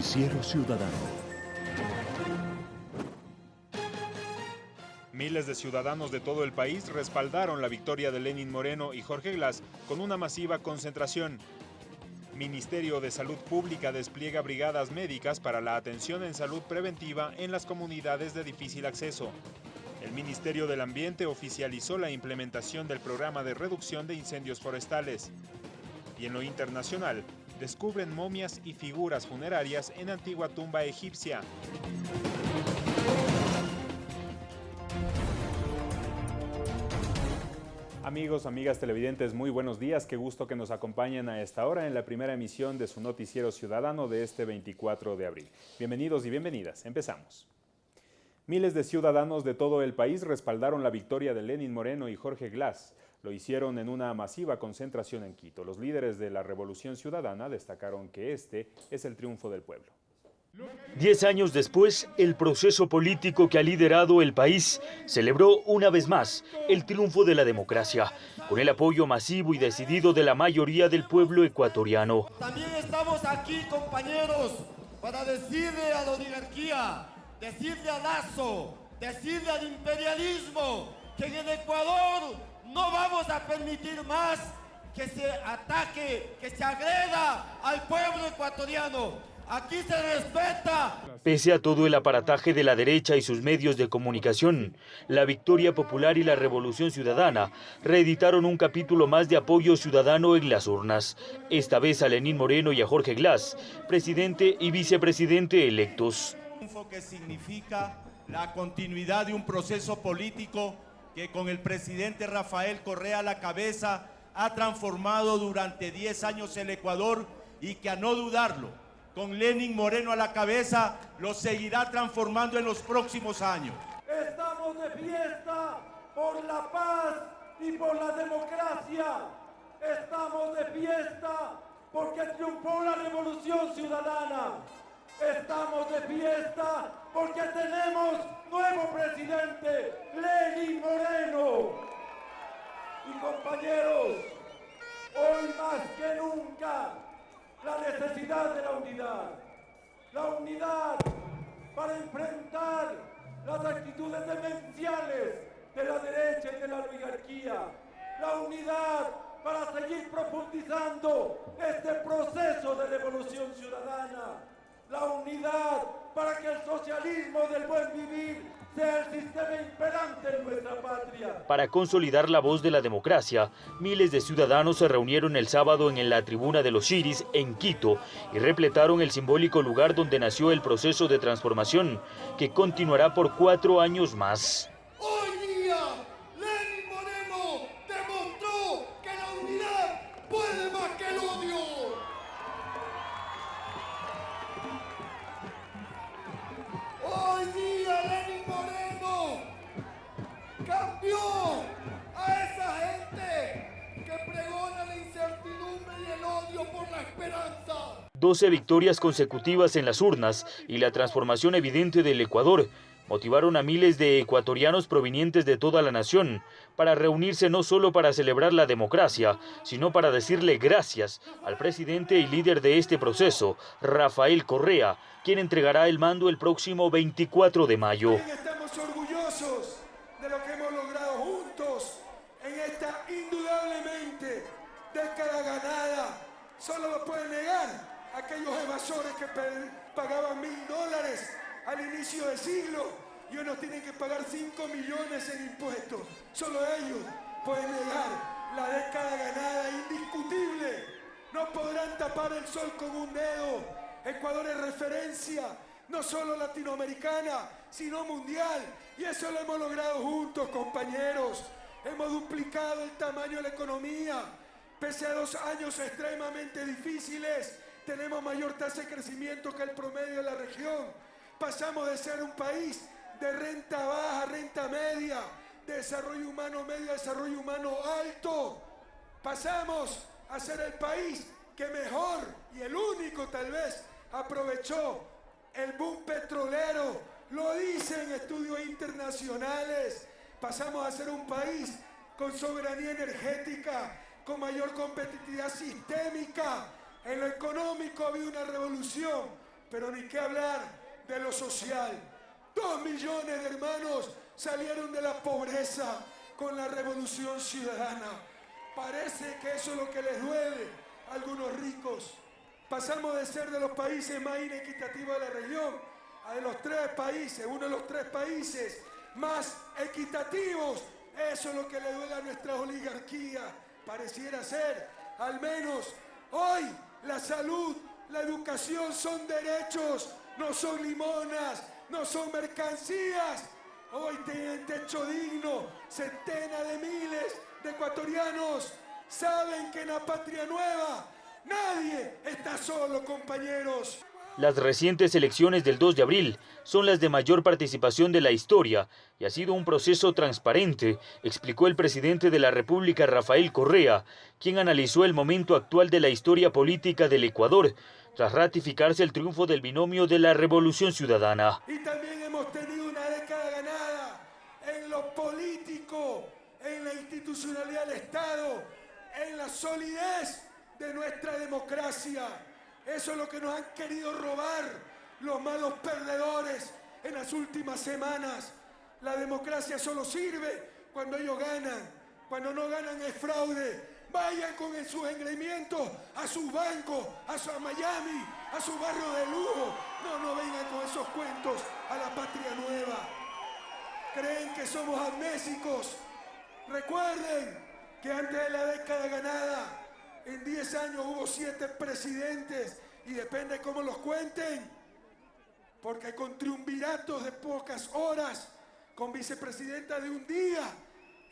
Noticiero Ciudadano. Miles de ciudadanos de todo el país respaldaron la victoria de Lenin Moreno y Jorge Glass con una masiva concentración. Ministerio de Salud Pública despliega brigadas médicas para la atención en salud preventiva en las comunidades de difícil acceso. El Ministerio del Ambiente oficializó la implementación del programa de reducción de incendios forestales. Y en lo internacional, descubren momias y figuras funerarias en antigua tumba egipcia. Amigos, amigas televidentes, muy buenos días. Qué gusto que nos acompañen a esta hora en la primera emisión de su noticiero ciudadano de este 24 de abril. Bienvenidos y bienvenidas. Empezamos. Miles de ciudadanos de todo el país respaldaron la victoria de Lenin Moreno y Jorge Glass. Lo hicieron en una masiva concentración en Quito. Los líderes de la Revolución Ciudadana destacaron que este es el triunfo del pueblo. Diez años después, el proceso político que ha liderado el país celebró una vez más el triunfo de la democracia, con el apoyo masivo y decidido de la mayoría del pueblo ecuatoriano. También estamos aquí, compañeros, para decirle a la oligarquía, decirle a Lazo, decirle al imperialismo, que en el Ecuador no vamos a permitir más que se ataque, que se agreda al pueblo ecuatoriano. Aquí se respeta. Pese a todo el aparataje de la derecha y sus medios de comunicación, la Victoria Popular y la Revolución Ciudadana reeditaron un capítulo más de apoyo ciudadano en las urnas, esta vez a Lenín Moreno y a Jorge Glass, presidente y vicepresidente electos. que significa la continuidad de un proceso político que con el presidente Rafael Correa a la cabeza ha transformado durante 10 años el Ecuador y que a no dudarlo, con Lenin Moreno a la cabeza, lo seguirá transformando en los próximos años. Estamos de fiesta por la paz y por la democracia. Estamos de fiesta porque triunfó la revolución ciudadana. Estamos de fiesta porque tenemos nuevo presidente, Lenin Moreno. Y compañeros, hoy más que nunca, la necesidad de la unidad. La unidad para enfrentar las actitudes demenciales de la derecha y de la oligarquía. La unidad para seguir profundizando este proceso de revolución ciudadana. La unidad para que el socialismo del buen vivir sea el sistema imperante en nuestra patria. Para consolidar la voz de la democracia, miles de ciudadanos se reunieron el sábado en la tribuna de los Chiris, en Quito, y repletaron el simbólico lugar donde nació el proceso de transformación, que continuará por cuatro años más. 12 victorias consecutivas en las urnas y la transformación evidente del Ecuador motivaron a miles de ecuatorianos provenientes de toda la nación para reunirse no solo para celebrar la democracia, sino para decirle gracias al presidente y líder de este proceso, Rafael Correa, quien entregará el mando el próximo 24 de mayo. Estamos orgullosos de lo que hemos logrado juntos en esta indudablemente década ganada. Solo lo pueden negar aquellos evasores que pagaban mil dólares al inicio del siglo y hoy nos tienen que pagar 5 millones en impuestos. Solo ellos pueden negar la década ganada indiscutible. No podrán tapar el sol con un dedo. Ecuador es referencia, no solo latinoamericana, sino mundial. Y eso lo hemos logrado juntos, compañeros. Hemos duplicado el tamaño de la economía. Pese a dos años extremadamente difíciles, tenemos mayor tasa de crecimiento que el promedio de la región. Pasamos de ser un país de renta baja, renta media, de desarrollo humano medio, desarrollo humano alto. Pasamos a ser el país que mejor y el único tal vez aprovechó el boom petrolero. Lo dicen estudios internacionales. Pasamos a ser un país con soberanía energética, con mayor competitividad sistémica. En lo económico ha habido una revolución Pero ni qué hablar de lo social. Dos millones de hermanos salieron de la pobreza con la revolución ciudadana. Parece que eso es lo que les duele a algunos ricos. Pasamos de ser de los países más inequitativos de la región a de los tres países, uno de los tres países más equitativos. Eso es lo que le duele a nuestra oligarquía. Pareciera ser, al menos hoy, la salud, la educación son derechos, no son limonas, no son mercancías. Hoy tienen techo digno, centenas de miles de ecuatorianos saben que en la patria nueva nadie está solo, compañeros. Las recientes elecciones del 2 de abril son las de mayor participación de la historia y ha sido un proceso transparente, explicó el presidente de la República Rafael Correa, quien analizó el momento actual de la historia política del Ecuador tras ratificarse el triunfo del binomio de la Revolución Ciudadana. Y también hemos tenido una década ganada en lo político, en la institucionalidad del Estado, en la solidez de nuestra democracia. Eso es lo que nos han querido robar los malos perdedores en las últimas semanas. La democracia solo sirve cuando ellos ganan. Cuando no ganan es fraude. Vayan con sus engreimientos a sus bancos, a, su, Miami, a su barrio de lujo. No, no vengan con esos cuentos a la patria nueva. Creen que somos amnésicos. Recuerden que antes de la década ganada en 10 años hubo 7 presidentes y depende cómo los cuenten. Porque con triunviratos de pocas horas, con vicepresidenta de un día,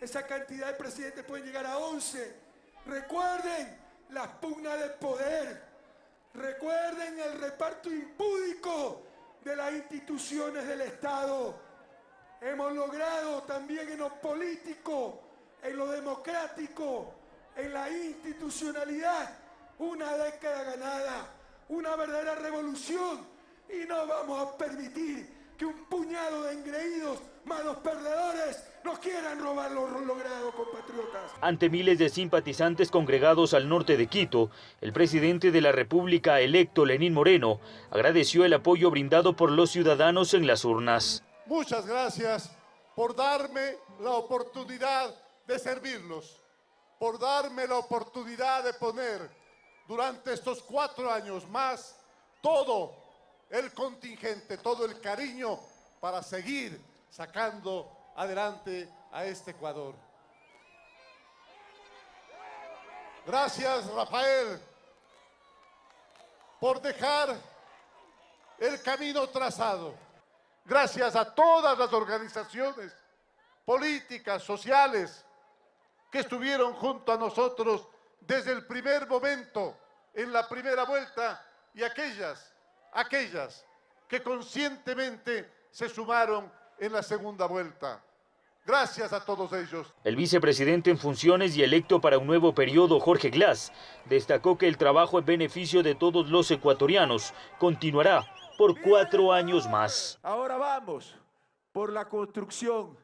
esa cantidad de presidentes pueden llegar a 11 Recuerden las pugnas de poder. Recuerden el reparto impúdico de las instituciones del Estado. Hemos logrado también en lo político, en lo democrático, en la institucionalidad, una década ganada, una verdadera revolución. Y no vamos a permitir que un puñado de engreídos, malos perdedores, nos quieran robar lo logrado, compatriotas. Ante miles de simpatizantes congregados al norte de Quito, el presidente de la República electo, Lenín Moreno, agradeció el apoyo brindado por los ciudadanos en las urnas. Muchas gracias por darme la oportunidad de servirlos, por darme la oportunidad de poner durante estos cuatro años más todo el contingente, todo el cariño para seguir sacando adelante a este Ecuador. Gracias, Rafael, por dejar el camino trazado. Gracias a todas las organizaciones políticas, sociales, que estuvieron junto a nosotros desde el primer momento, en la primera vuelta, y aquellas, aquellas que conscientemente se sumaron en la segunda vuelta. Gracias a todos ellos. El vicepresidente en funciones y electo para un nuevo periodo, Jorge Glass, destacó que el trabajo en beneficio de todos los ecuatorianos continuará por cuatro años más. Ahora vamos por la construcción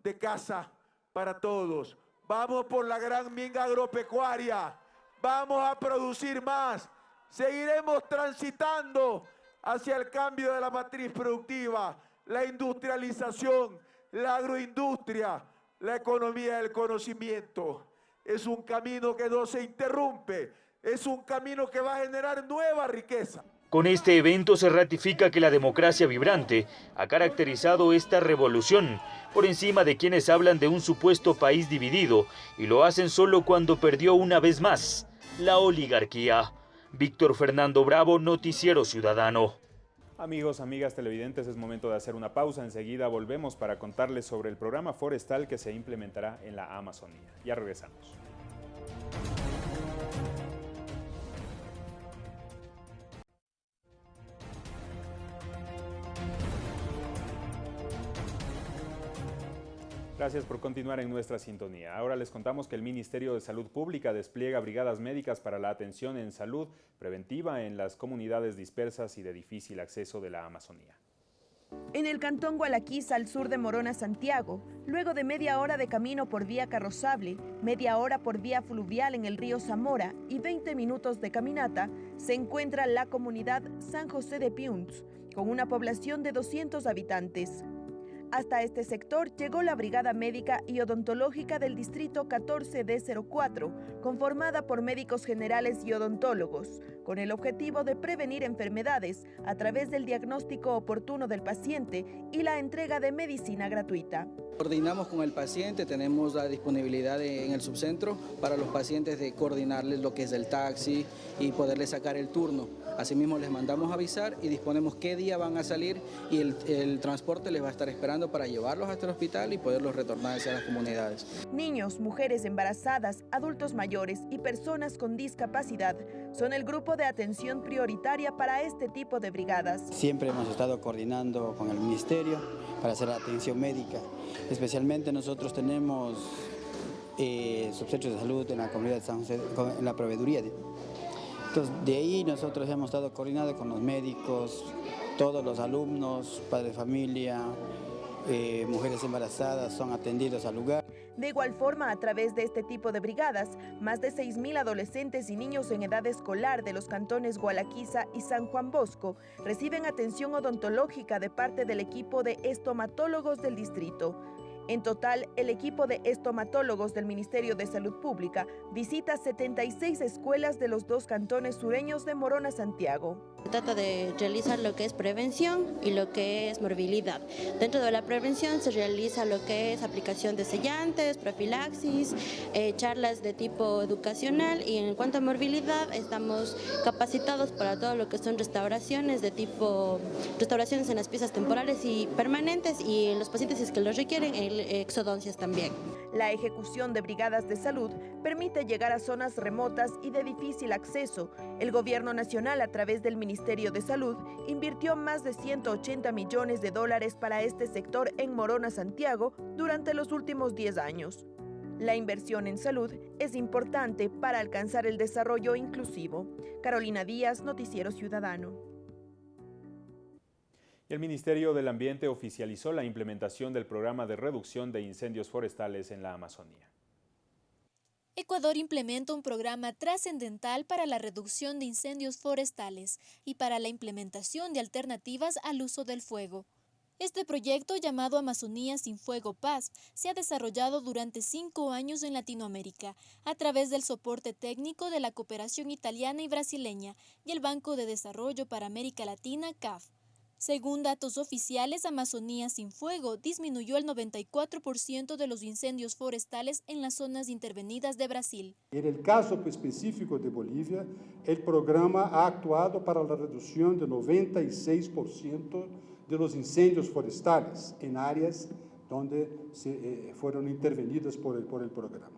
de casa para todos. Vamos por la gran minga agropecuaria. Vamos a producir más. Seguiremos transitando hacia el cambio de la matriz productiva, la industrialización, la agroindustria, la economía del conocimiento. Es un camino que no se interrumpe, es un camino que va a generar nueva riqueza. Con este evento se ratifica que la democracia vibrante ha caracterizado esta revolución por encima de quienes hablan de un supuesto país dividido y lo hacen solo cuando perdió una vez más la oligarquía. Víctor Fernando Bravo, Noticiero Ciudadano. Amigos, amigas televidentes, es momento de hacer una pausa. Enseguida volvemos para contarles sobre el programa forestal que se implementará en la Amazonía. Ya regresamos. Gracias por continuar en nuestra sintonía. Ahora les contamos que el Ministerio de Salud Pública despliega brigadas médicas para la atención en salud preventiva en las comunidades dispersas y de difícil acceso de la Amazonía. En el cantón Gualaquiza, al sur de Morona, Santiago, luego de media hora de camino por vía carrozable, media hora por vía fluvial en el río Zamora y 20 minutos de caminata, se encuentra la comunidad San José de Piunz, con una población de 200 habitantes. Hasta este sector llegó la Brigada Médica y Odontológica del Distrito 14D04, conformada por médicos generales y odontólogos, con el objetivo de prevenir enfermedades a través del diagnóstico oportuno del paciente y la entrega de medicina gratuita. Coordinamos con el paciente, tenemos la disponibilidad en el subcentro para los pacientes de coordinarles lo que es el taxi y poderles sacar el turno. Asimismo les mandamos avisar y disponemos qué día van a salir y el, el, transporte les va a estar esperando para llevarlos hasta el hospital y poderlos retornar hacia las comunidades. Niños, mujeres embarazadas, adultos mayores y personas con discapacidad son el grupo de atención prioritaria para este tipo de brigadas. Siempre hemos estado coordinando con el Ministerio para hacer la atención médica. Especialmente nosotros tenemos eh, de salud en la comunidad de San José, en la proveeduría. Entonces, de ahí nosotros hemos estado coordinados con los médicos, todos los alumnos, padres de familia, eh, mujeres embarazadas son atendidos al lugar. De igual forma, a través de este tipo de brigadas, más de 6.000 adolescentes y niños en edad escolar de los cantones Gualaquiza y San Juan Bosco reciben atención odontológica de parte del equipo de estomatólogos del distrito. En total, el equipo de estomatólogos del Ministerio de Salud Pública visita 76 escuelas de los dos cantones sureños de Morona, Santiago. Trata de realizar lo que es prevención y lo que es morbilidad. Dentro de la prevención se realiza lo que es aplicación de sellantes, profilaxis, eh, charlas de tipo educacional y en cuanto a morbilidad estamos capacitados para todo lo que son restauraciones de tipo, restauraciones en las piezas temporales y permanentes y en los pacientes es que lo requieren, el exodoncias también. La ejecución de brigadas de salud permite llegar a zonas remotas y de difícil acceso. El gobierno nacional a través del Ministerio de Salud invirtió más de 180 millones de dólares para este sector en Morona, Santiago, durante los últimos 10 años. La inversión en salud es importante para alcanzar el desarrollo inclusivo. Carolina Díaz, Noticiero Ciudadano. El Ministerio del Ambiente oficializó la implementación del programa de reducción de incendios forestales en la Amazonía. Ecuador implementa un programa trascendental para la reducción de incendios forestales y para la implementación de alternativas al uso del fuego. Este proyecto, llamado Amazonía sin Fuego Paz, se ha desarrollado durante cinco años en Latinoamérica, a través del soporte técnico de la cooperación italiana y brasileña y el Banco de Desarrollo para América Latina, CAF. Según datos oficiales, Amazonía sin Fuego disminuyó el 94% de los incendios forestales en las zonas intervenidas de Brasil. En el caso específico de Bolivia, el programa ha actuado para la reducción de 96% de los incendios forestales en áreas donde se, eh, fueron intervenidas por el, por el programa.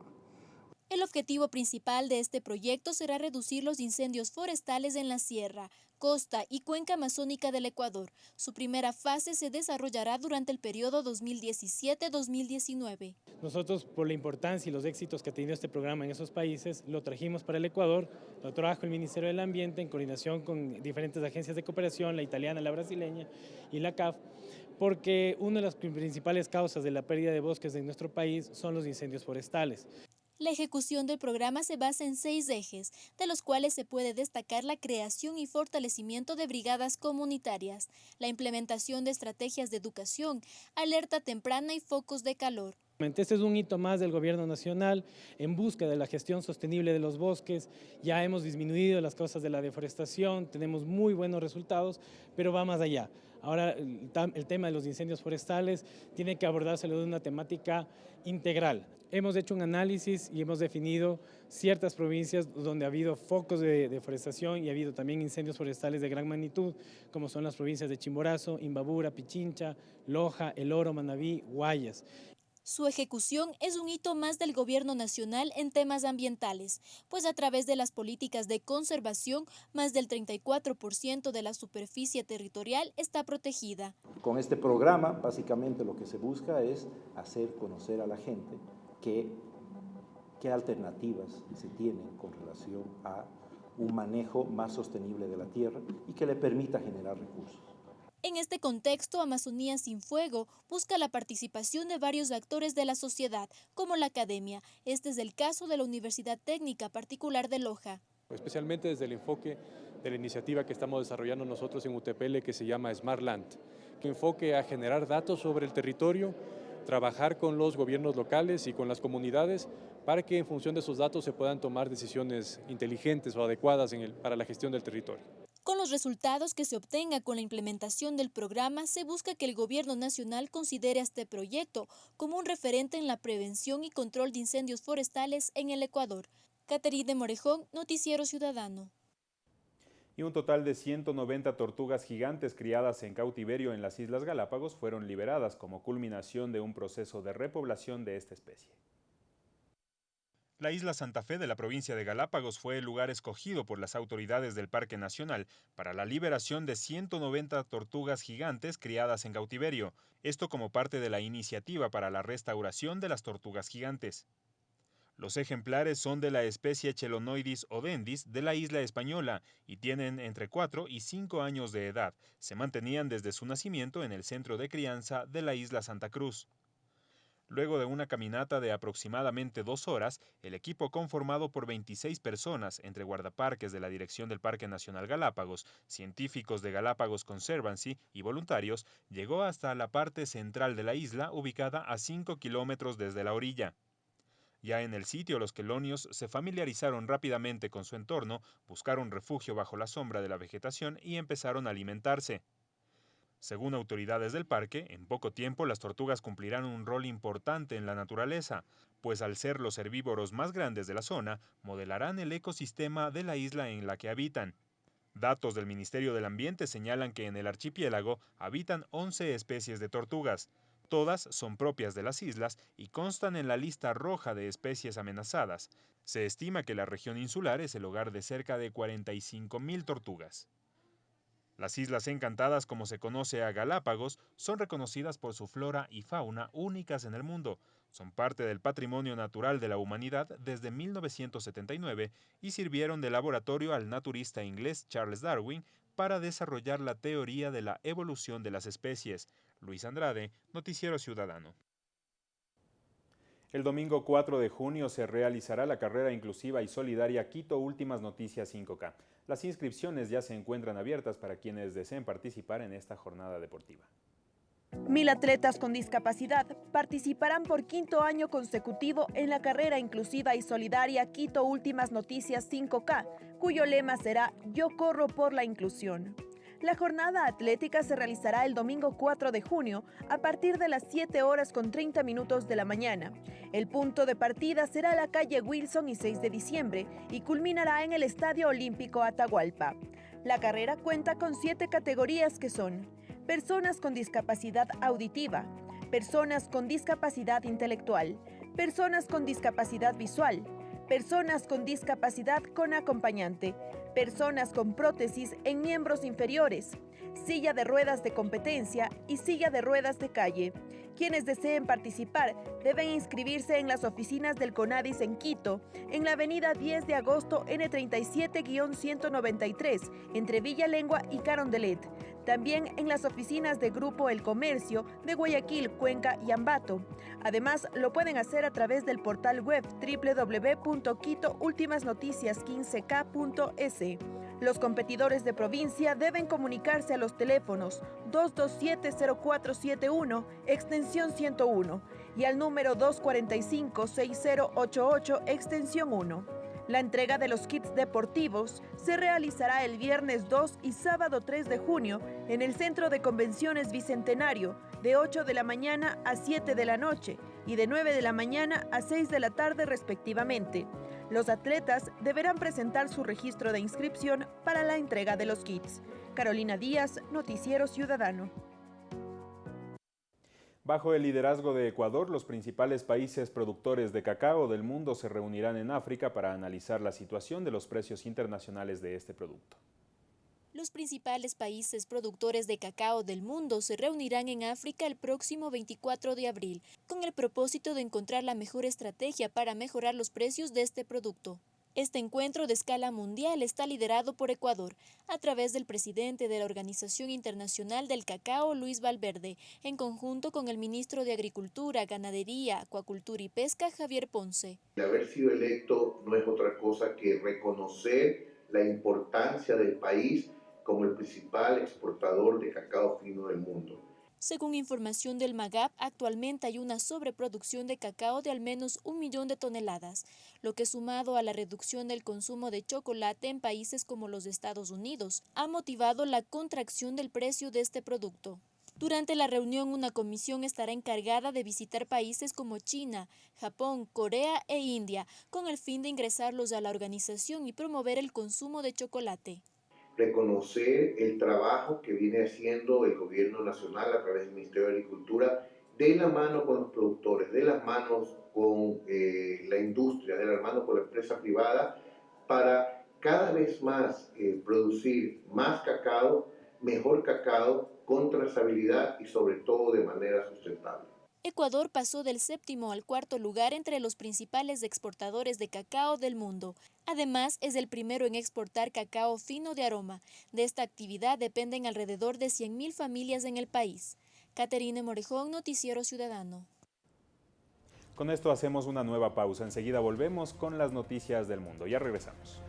El objetivo principal de este proyecto será reducir los incendios forestales en la sierra, costa y cuenca amazónica del Ecuador. Su primera fase se desarrollará durante el periodo 2017-2019. Nosotros, por la importancia y los éxitos que ha tenido este programa en esos países, lo trajimos para el Ecuador, lo trajo el Ministerio del Ambiente en coordinación con diferentes agencias de cooperación, la italiana, la brasileña y la CAF, porque una de las principales causas de la pérdida de bosques en nuestro país son los incendios forestales. La ejecución del programa se basa en seis ejes, de los cuales se puede destacar la creación y fortalecimiento de brigadas comunitarias, la implementación de estrategias de educación, alerta temprana y focos de calor. Este es un hito más del gobierno nacional en busca de la gestión sostenible de los bosques. Ya hemos disminuido las causas de la deforestación, tenemos muy buenos resultados, pero va más allá. Ahora el tema de los incendios forestales tiene que abordarse de una temática integral. Hemos hecho un análisis y hemos definido ciertas provincias donde ha habido focos de deforestación y ha habido también incendios forestales de gran magnitud, como son las provincias de Chimborazo, Imbabura, Pichincha, Loja, El Oro, Manabí, Guayas. Su ejecución es un hito más del gobierno nacional en temas ambientales, pues a través de las políticas de conservación, más del 34% de la superficie territorial está protegida. Con este programa, básicamente lo que se busca es hacer conocer a la gente qué, qué alternativas se tienen con relación a un manejo más sostenible de la tierra y que le permita generar recursos. En este contexto, Amazonía sin Fuego busca la participación de varios actores de la sociedad, como la academia. Este es el caso de la Universidad Técnica Particular de Loja. Especialmente desde el enfoque de la iniciativa que estamos desarrollando nosotros en UTPL que se llama Smart Land, que enfoque a generar datos sobre el territorio, trabajar con los gobiernos locales y con las comunidades para que en función de esos datos se puedan tomar decisiones inteligentes o adecuadas para la gestión del territorio. Con los resultados que se obtenga con la implementación del programa, se busca que el Gobierno Nacional considere este proyecto como un referente en la prevención y control de incendios forestales en el Ecuador. Caterine Morejón, Noticiero Ciudadano. Y un total de 190 tortugas gigantes criadas en cautiverio en las Islas Galápagos fueron liberadas como culminación de un proceso de repoblación de esta especie. La isla Santa Fe de la provincia de Galápagos fue el lugar escogido por las autoridades del Parque Nacional para la liberación de 190 tortugas gigantes criadas en cautiverio, esto como parte de la iniciativa para la restauración de las tortugas gigantes. Los ejemplares son de la especie Chelonoidis odendis de la isla española y tienen entre 4 y 5 años de edad. Se mantenían desde su nacimiento en el centro de crianza de la isla Santa Cruz. Luego de una caminata de aproximadamente dos horas, el equipo conformado por 26 personas, entre guardaparques de la Dirección del Parque Nacional Galápagos, científicos de Galápagos Conservancy y voluntarios, llegó hasta la parte central de la isla, ubicada a 5 kilómetros desde la orilla. Ya en el sitio, los quelonios se familiarizaron rápidamente con su entorno, buscaron refugio bajo la sombra de la vegetación y empezaron a alimentarse. Según autoridades del parque, en poco tiempo las tortugas cumplirán un rol importante en la naturaleza, pues al ser los herbívoros más grandes de la zona, modelarán el ecosistema de la isla en la que habitan. Datos del Ministerio del Ambiente señalan que en el archipiélago habitan 11 especies de tortugas. Todas son propias de las islas y constan en la lista roja de especies amenazadas. Se estima que la región insular es el hogar de cerca de 45.000 tortugas. Las Islas Encantadas, como se conoce a Galápagos, son reconocidas por su flora y fauna únicas en el mundo. Son parte del patrimonio natural de la humanidad desde 1979 y sirvieron de laboratorio al naturista inglés Charles Darwin para desarrollar la teoría de la evolución de las especies. Luis Andrade, Noticiero Ciudadano. El domingo 4 de junio se realizará la carrera inclusiva y solidaria Quito Últimas Noticias 5K. Las inscripciones ya se encuentran abiertas para quienes deseen participar en esta jornada deportiva. Mil atletas con discapacidad participarán por quinto año consecutivo en la carrera inclusiva y solidaria Quito Últimas Noticias 5K, cuyo lema será Yo corro por la inclusión. La jornada atlética se realizará el domingo 4 de junio a partir de las 7 horas con 30 minutos de la mañana. El punto de partida será la calle Wilson y 6 de diciembre y culminará en el Estadio Olímpico Atahualpa. La carrera cuenta con siete categorías que son personas con discapacidad auditiva, personas con discapacidad intelectual, personas con discapacidad visual, personas con discapacidad con acompañante, personas con prótesis en miembros inferiores, silla de ruedas de competencia y silla de ruedas de calle. Quienes deseen participar deben inscribirse en las oficinas del CONADIS en Quito, en la avenida 10 de agosto N37-193, entre Villa Lengua y Carondelet. También en las oficinas de Grupo El Comercio de Guayaquil, Cuenca y Ambato. Además, lo pueden hacer a través del portal web www.quitoultimasnoticias15k.es. Los competidores de provincia deben comunicarse a los teléfonos 227-0471, extensión 101, y al número 245-6088, extensión 1. La entrega de los kits deportivos se realizará el viernes 2 y sábado 3 de junio en el Centro de Convenciones Bicentenario de 8 de la mañana a 7 de la noche y de 9 de la mañana a 6 de la tarde respectivamente. Los atletas deberán presentar su registro de inscripción para la entrega de los kits. Carolina Díaz, Noticiero Ciudadano. Bajo el liderazgo de Ecuador, los principales países productores de cacao del mundo se reunirán en África para analizar la situación de los precios internacionales de este producto. Los principales países productores de cacao del mundo se reunirán en África el próximo 24 de abril, con el propósito de encontrar la mejor estrategia para mejorar los precios de este producto. Este encuentro de escala mundial está liderado por Ecuador a través del presidente de la Organización Internacional del Cacao, Luis Valverde, en conjunto con el ministro de Agricultura, Ganadería, Acuacultura y Pesca, Javier Ponce. Haber sido electo no es otra cosa que reconocer la importancia del país como el principal exportador de cacao fino del mundo. Según información del MAGAP, actualmente hay una sobreproducción de cacao de al menos un millón de toneladas, lo que sumado a la reducción del consumo de chocolate en países como los Estados Unidos, ha motivado la contracción del precio de este producto. Durante la reunión, una comisión estará encargada de visitar países como China, Japón, Corea e India, con el fin de ingresarlos a la organización y promover el consumo de chocolate reconocer el trabajo que viene haciendo el gobierno nacional a través del Ministerio de Agricultura de la mano con los productores, de las manos con eh, la industria, de la mano con la empresa privada, para cada vez más eh, producir más cacao, mejor cacao, con trazabilidad y sobre todo de manera sustentable. Ecuador pasó del séptimo al cuarto lugar entre los principales exportadores de cacao del mundo. Además, es el primero en exportar cacao fino de aroma. De esta actividad dependen alrededor de 100.000 familias en el país. Caterine Morejón, Noticiero Ciudadano. Con esto hacemos una nueva pausa. Enseguida volvemos con las noticias del mundo. Ya regresamos.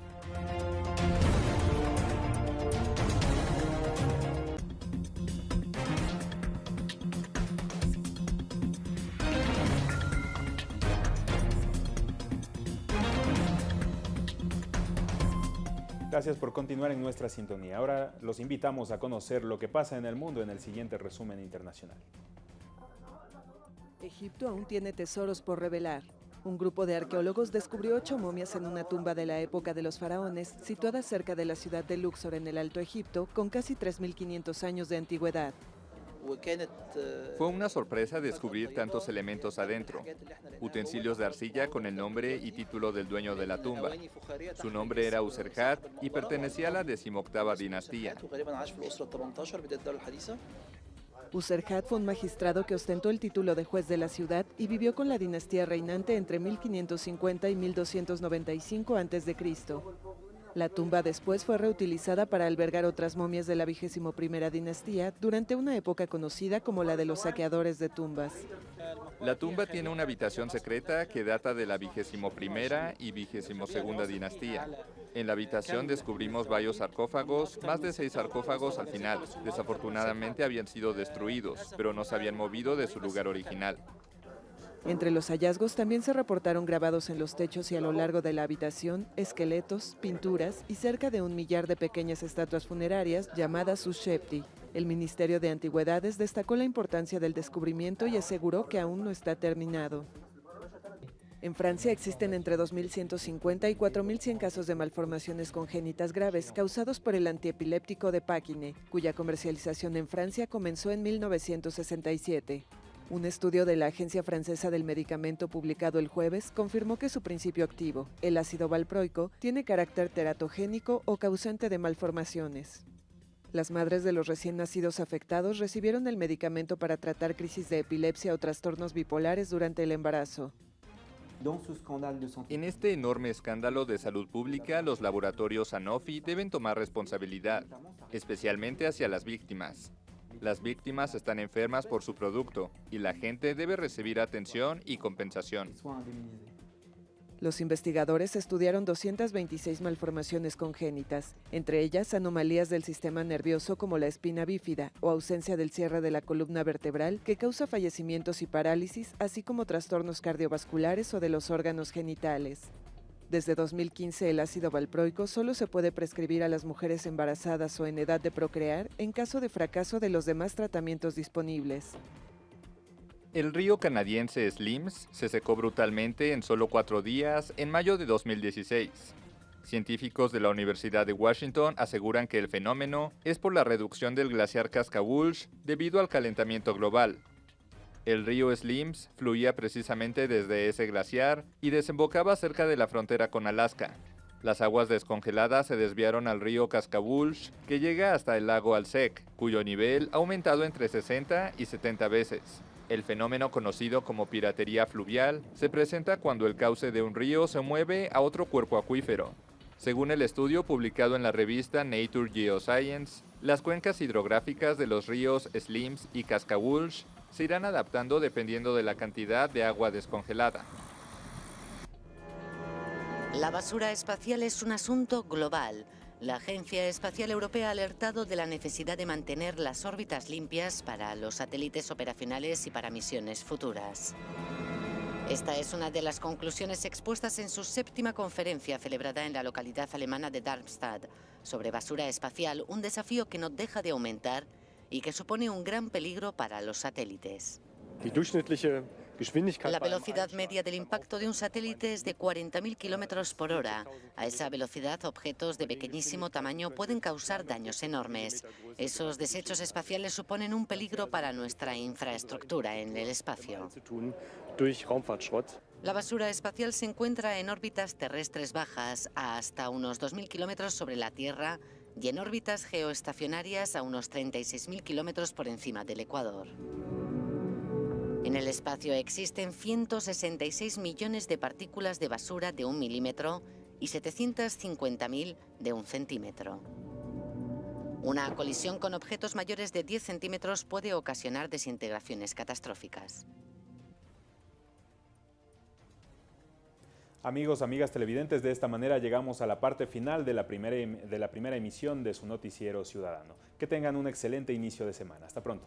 Gracias por continuar en nuestra sintonía. Ahora los invitamos a conocer lo que pasa en el mundo en el siguiente resumen internacional. Egipto aún tiene tesoros por revelar. Un grupo de arqueólogos descubrió ocho momias en una tumba de la época de los faraones, situada cerca de la ciudad de Luxor en el Alto Egipto, con casi 3.500 años de antigüedad. Fue una sorpresa descubrir tantos elementos adentro. Utensilios de arcilla con el nombre y título del dueño de la tumba. Su nombre era Userhat y pertenecía a la decimoctava dinastía. Userhat fue un magistrado que ostentó el título de juez de la ciudad y vivió con la dinastía reinante entre 1550 y 1295 a.C. La tumba después fue reutilizada para albergar otras momias de la vigésimo primera dinastía durante una época conocida como la de los saqueadores de tumbas. La tumba tiene una habitación secreta que data de la vigésimo primera y vigésimo segunda dinastía. En la habitación descubrimos varios sarcófagos, más de seis sarcófagos al final. Desafortunadamente habían sido destruidos, pero no se habían movido de su lugar original. Entre los hallazgos también se reportaron grabados en los techos y a lo largo de la habitación esqueletos, pinturas y cerca de un millar de pequeñas estatuas funerarias llamadas Ushepti. El Ministerio de Antigüedades destacó la importancia del descubrimiento y aseguró que aún no está terminado. En Francia existen entre 2.150 y 4.100 casos de malformaciones congénitas graves causados por el antiepiléptico de Páquine, cuya comercialización en Francia comenzó en 1967. Un estudio de la Agencia Francesa del Medicamento publicado el jueves confirmó que su principio activo, el ácido valproico, tiene carácter teratogénico o causante de malformaciones. Las madres de los recién nacidos afectados recibieron el medicamento para tratar crisis de epilepsia o trastornos bipolares durante el embarazo. En este enorme escándalo de salud pública, los laboratorios Sanofi deben tomar responsabilidad, especialmente hacia las víctimas. Las víctimas están enfermas por su producto y la gente debe recibir atención y compensación. Los investigadores estudiaron 226 malformaciones congénitas, entre ellas anomalías del sistema nervioso como la espina bífida o ausencia del cierre de la columna vertebral que causa fallecimientos y parálisis, así como trastornos cardiovasculares o de los órganos genitales. Desde 2015 el ácido valproico solo se puede prescribir a las mujeres embarazadas o en edad de procrear en caso de fracaso de los demás tratamientos disponibles. El río canadiense Slims se secó brutalmente en solo cuatro días en mayo de 2016. Científicos de la Universidad de Washington aseguran que el fenómeno es por la reducción del glaciar Cascawulsh debido al calentamiento global, el río Slims fluía precisamente desde ese glaciar y desembocaba cerca de la frontera con Alaska. Las aguas descongeladas se desviaron al río Cascabulsh, que llega hasta el lago Alsek, cuyo nivel ha aumentado entre 60 y 70 veces. El fenómeno conocido como piratería fluvial se presenta cuando el cauce de un río se mueve a otro cuerpo acuífero. Según el estudio publicado en la revista Nature Geoscience, las cuencas hidrográficas de los ríos Slims y Cascawulsh se irán adaptando dependiendo de la cantidad de agua descongelada. La basura espacial es un asunto global. La Agencia Espacial Europea ha alertado de la necesidad de mantener las órbitas limpias para los satélites operacionales y para misiones futuras. Esta es una de las conclusiones expuestas en su séptima conferencia celebrada en la localidad alemana de Darmstadt sobre basura espacial, un desafío que no deja de aumentar y que supone un gran peligro para los satélites. La velocidad media del impacto de un satélite es de 40.000 kilómetros por hora. A esa velocidad, objetos de pequeñísimo tamaño pueden causar daños enormes. Esos desechos espaciales suponen un peligro para nuestra infraestructura en el espacio. La basura espacial se encuentra en órbitas terrestres bajas, a hasta unos 2.000 kilómetros sobre la Tierra, y en órbitas geoestacionarias a unos 36.000 kilómetros por encima del Ecuador. En el espacio existen 166 millones de partículas de basura de un milímetro y 750.000 de un centímetro. Una colisión con objetos mayores de 10 centímetros puede ocasionar desintegraciones catastróficas. Amigos, amigas televidentes, de esta manera llegamos a la parte final de la, primera, em, de la primera emisión de su noticiero ciudadano. Que tengan un excelente inicio de semana. Hasta pronto.